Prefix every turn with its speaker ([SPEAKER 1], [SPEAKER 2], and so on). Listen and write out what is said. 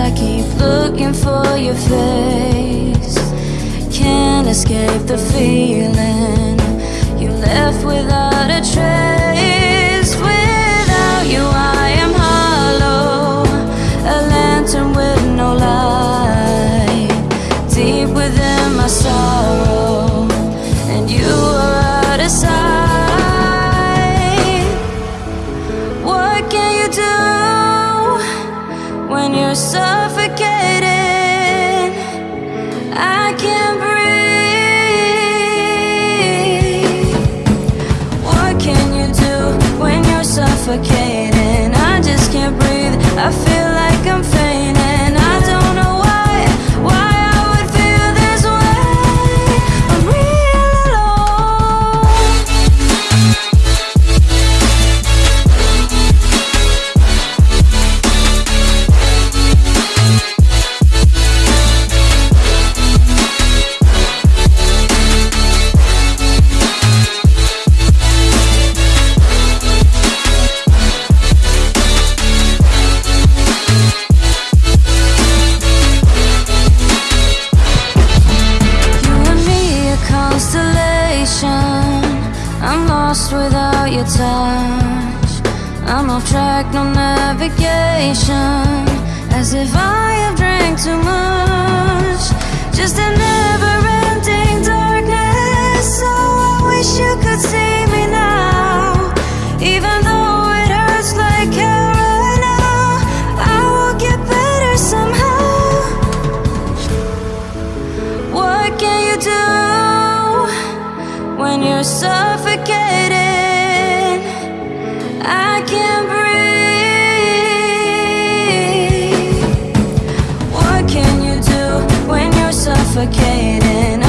[SPEAKER 1] I keep looking for your face. Can't escape the feeling. You left without a trace. Without you I am hollow. A lantern with no light. Deep within my sorrow. And you suffocating. I can't breathe. What can you do when you're suffocating? I just can't breathe. I feel like I'm fainting. I'm lost without your touch. I'm off track, no navigation. As if I have drank too much. Just another you're suffocating I can't breathe What can you do when you're suffocating?